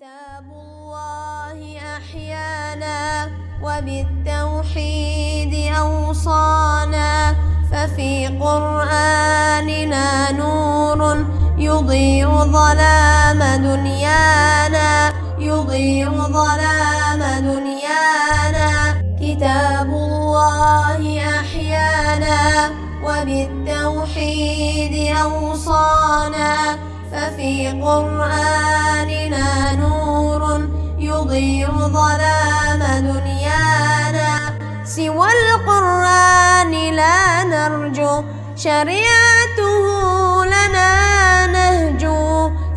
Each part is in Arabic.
كتاب الله أحيانا وبالتوحيد أوصانا ففي قرآننا نور يضيء ظلام دنيانا يضيء ظلام دنيانا. كتاب الله أحيانا وبالتوحيد أوصانا ففي نور يضيء ظلام دنيانا سوى القرآن لا نرجو شريعته لنا نهج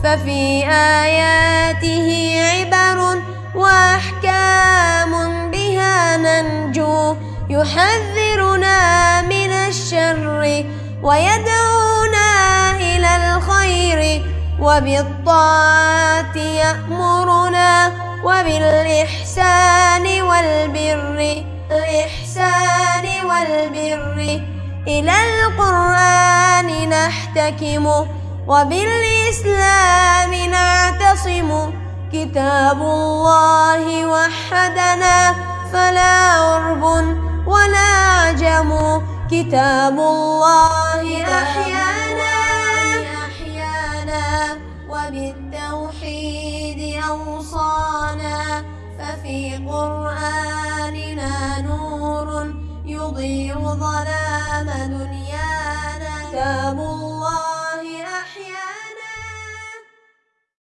ففي آياته عبر وأحكام بها ننجو. يحذرنا من الشر ويدعونا إلى الخير وبالطاعة يأمرنا. وبالإحسان والبر الإحسان والبر. إلى القرآن نحتكم وبالإسلام نعتصم. كتاب الله وحدنا فلا عرب ولا عجم كتاب الله أحيانا وبالتوحيد أوصانا ففي قرآننا نور يضيء ظلام دنيانا.